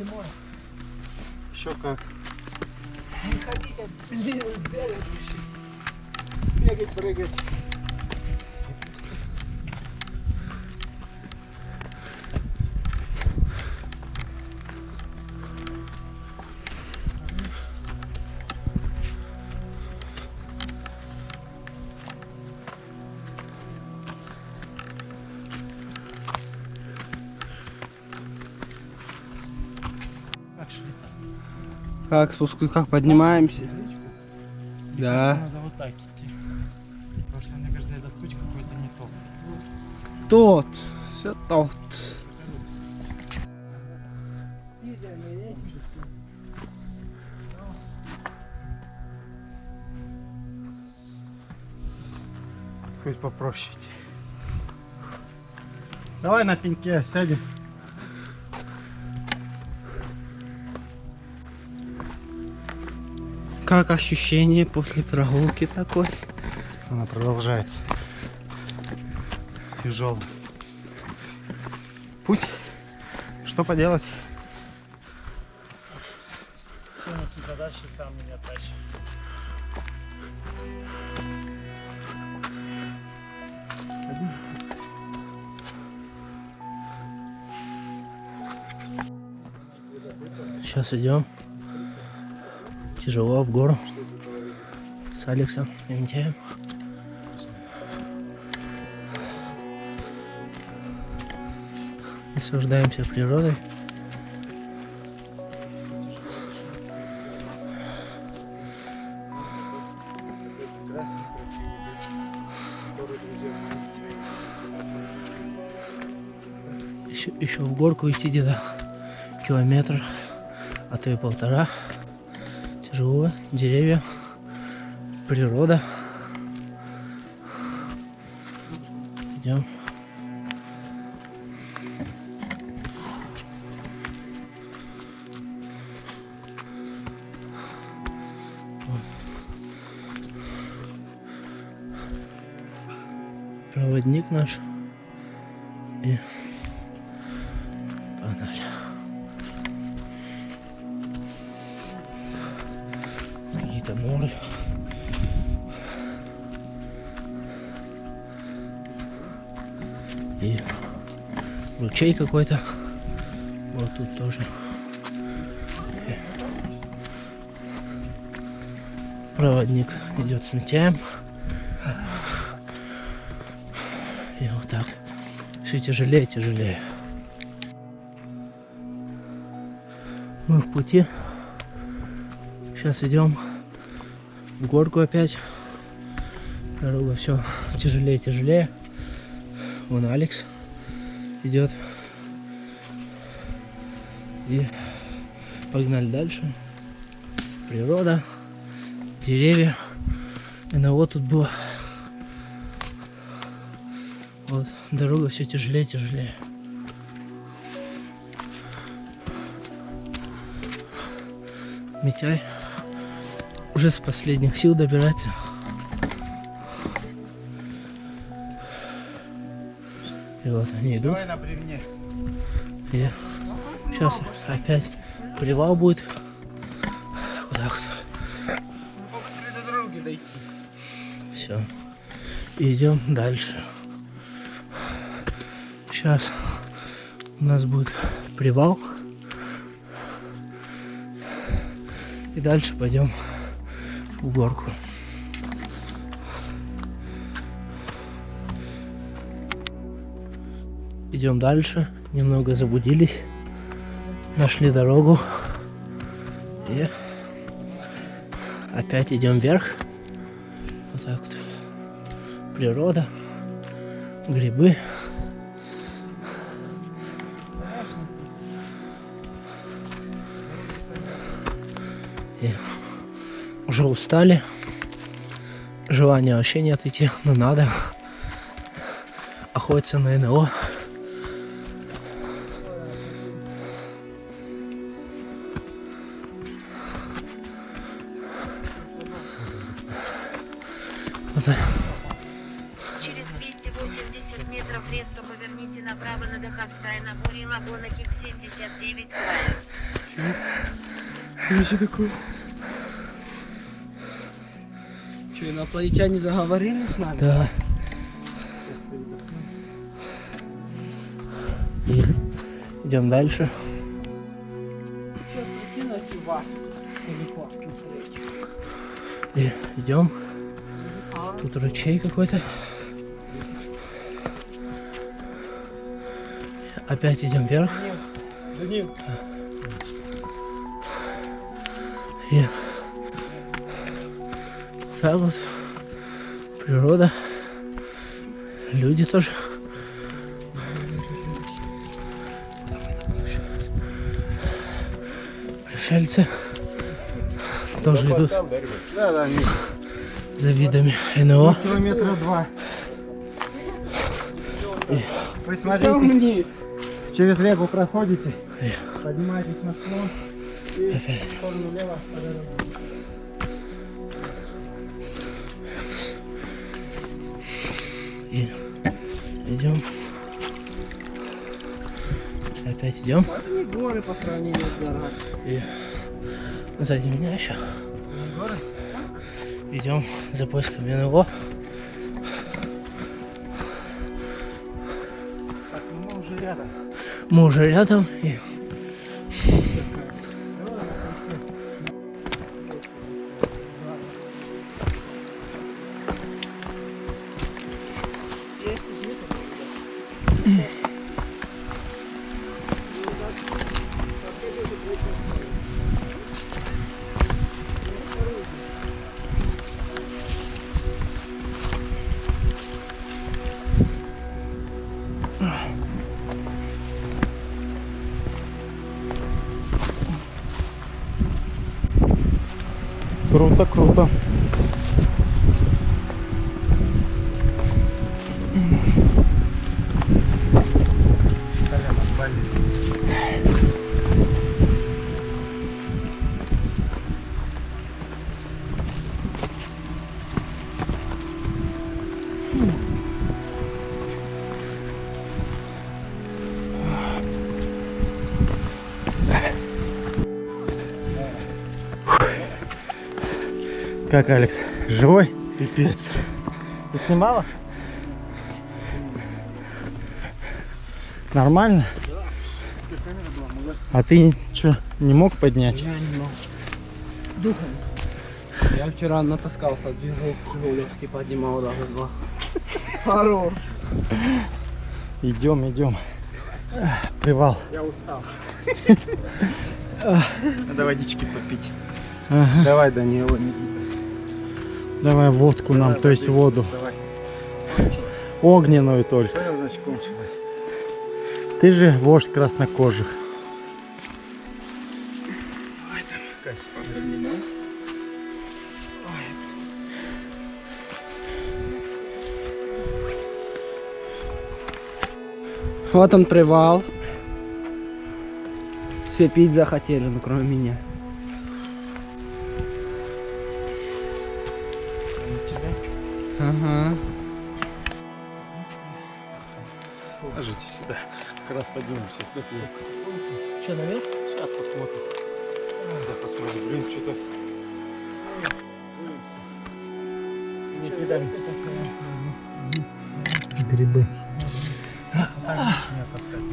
Зимой. Еще как. Не бегать. Бегать, прыгать. Как спуску, как поднимаемся? Да. Надо вот так идти. Потому что, мне кажется, этот путь какой-то не тот. Тот. Все тот. Хоть попроще. Давай на пеньке сядем. Как ощущение после прогулки такой? Она продолжается. Тяжелый. Путь. Что поделать? задачи сам меня тащит. Сейчас идем. Тяжело в гору. С Алексом Митяем. Наслаждаемся природой. Еще, еще в горку идти где-то километр, а то и полтора. Тяжело, деревья, природа. Идем. Проводник наш. Какие-то норы. И ручей какой-то. Вот тут тоже. Проводник идет с Митяем. И вот так. Все тяжелее, тяжелее. Мы в пути. Сейчас идем в горку опять. Дорога все тяжелее, тяжелее. Вон Алекс идет. И погнали дальше. Природа, деревья. И на вот тут было. Вот дорога все тяжелее, тяжелее. Митяй уже с последних сил добирается. И вот они идут. Давай на бревне. И сейчас опять привал будет. Вот так вот. Все. Идем дальше. Сейчас у нас будет привал. И дальше пойдем в горку. Идем дальше. Немного заблудились. Нашли дорогу. И опять идем вверх. Вот так вот. Природа. Грибы. И уже устали. Желания вообще нет идти, но надо. Охотиться на НЛО. Вот. Через 280 метров резко поверните направо на Даховская на Буре Лагуна Кик 79 Края. Что такое? Что, инопланетяне заговорили с нами? Да. И идем дальше. И идем. Тут ручей какой-то. Опять идем вверх. Данил, И так вот. Природа. Люди тоже. Пришельцы тоже идут Да, да, за видами НЛО. Километра два. Вы смотрите, вниз. через реку проходите, Эх. поднимаетесь на склон и в сторону лево И идем. Опять идем. Это не горы по сравнению с горами. И сзади меня еще. Горы? Идем за поисками НЛО. Так, ну мы уже рядом. Мы уже рядом. И Круто, круто. Как, Алекс? Живой? Пипец. Ты снимала? Нормально? А ты что, не мог поднять? Я не могу. Духом. Я вчера натаскался, движок легкий поднимал даже два. Хорош. Идем, идем. Привал. Я устал. Надо водички попить. Ага. Давай, Данила, Давай водку нам, то есть воду. Давай. Огненную только. Понял, значит, кончилось. Ты же вождь краснокожих. Вот он привал. Все пить захотели, ну кроме меня. Ага. Ложитесь сюда. Как раз поднимемся. что, наверх? Сейчас посмотрим. Да, посмотрим. Блин, что-то... Не кидай. Грибы.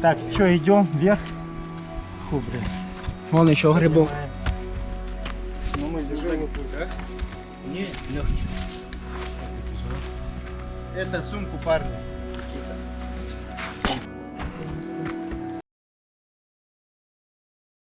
Так, что, идем вверх? Фу, блин. Вон еще грибок. Ну мы тяжелый путь, да? Не, легкий. Это сумку парня.